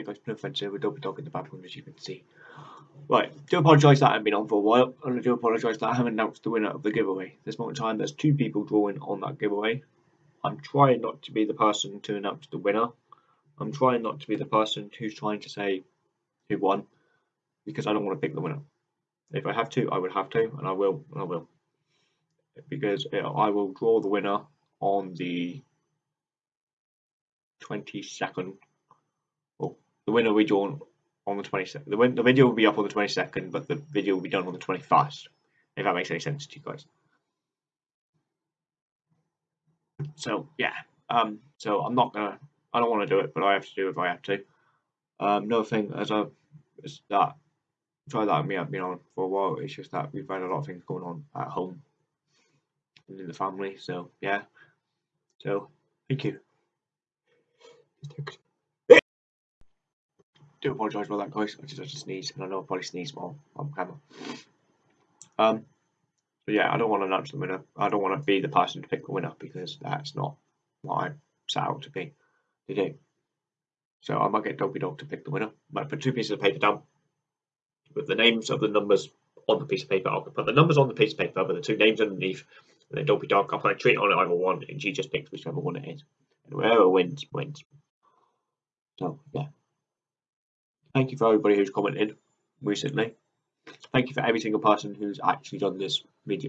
Guys, no offense here, we're double dog in the background as you can see. Right, do apologise that I haven't been on for a while, and I do apologise that I haven't announced the winner of the giveaway. This moment in time, there's two people drawing on that giveaway. I'm trying not to be the person to announce the winner. I'm trying not to be the person who's trying to say who won, because I don't want to pick the winner. If I have to, I would have to, and I will, and I will. Because uh, I will draw the winner on the 22nd. The winner will be drawn on the 22nd. The, win the video will be up on the 22nd, but the video will be done on the 21st. If that makes any sense to you guys. So yeah, um, so I'm not gonna. I don't want to do it, but I have to do it if I have to. Um, another thing as a is that try that me. I've been on for a while. It's just that we've had a lot of things going on at home and in the family. So yeah. So thank you. Do apologise for that, guys. I just sneeze, and I know I probably sneeze more on camera. Um, so yeah, I don't want to announce the winner. I don't want to be the person to pick the winner because that's not what I set out to be to do. So I might get Dopey Dog to pick the winner. I might put two pieces of paper down with the names of the numbers on the piece of paper. I'll put the numbers on the piece of paper with the two names underneath, and then Dopey Dog. I'll put a treat on it either one, and she just picks whichever one it is. And whoever wins, wins. So yeah. Thank you for everybody who's commented recently. Thank you for every single person who's actually done this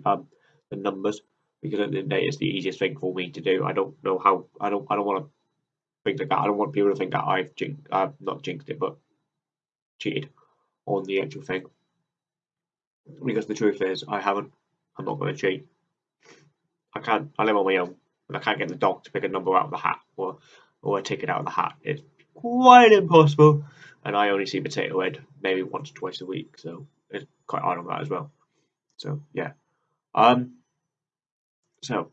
um, the numbers, because at the end of the day, it's the easiest thing for me to do. I don't know how. I don't. I don't want to think like that. I don't want people to think that I've jinxed. I've not jinxed it, but cheated on the actual thing. Because the truth is, I haven't. I'm not going to cheat. I can't. I live on my own, and I can't get the dog to pick a number out of the hat or or a ticket out of the hat. It's quite impossible and I only see Potato Head maybe once or twice a week, so it's quite hard on that as well. So yeah. Um. So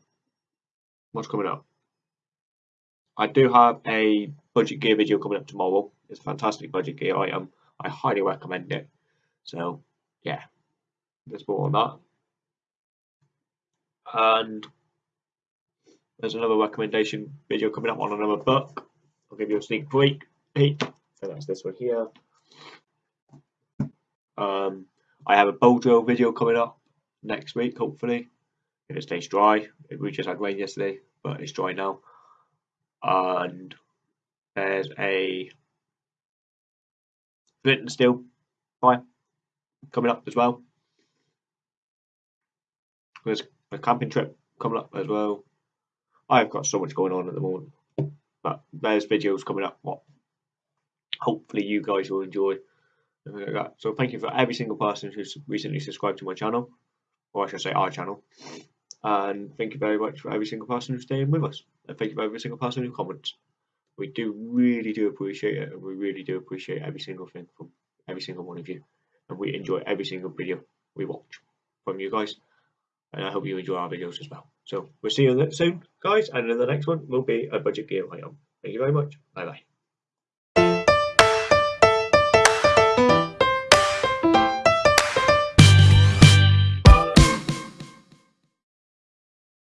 what's coming up? I do have a budget gear video coming up tomorrow. It's a fantastic budget gear item. I highly recommend it. So yeah, there's more on that. And there's another recommendation video coming up on another book. I'll give you a sneak peek. That's this one here. Um, I have a drill video coming up next week, hopefully. If it stays dry. We just had rain yesterday, but it's dry now. And there's a flint and steel fire coming up as well. There's a camping trip coming up as well. I've got so much going on at the moment. But there's videos coming up, what, hopefully you guys will enjoy. like So thank you for every single person who's recently subscribed to my channel, or I should say our channel. And thank you very much for every single person who's staying with us. And thank you for every single person who comments. We do really do appreciate it, and we really do appreciate every single thing from every single one of you. And we enjoy every single video we watch from you guys. And I hope you enjoy our videos as well. So we'll see you soon, guys. And in the next one will be a budget gear item. Thank you very much. Bye bye.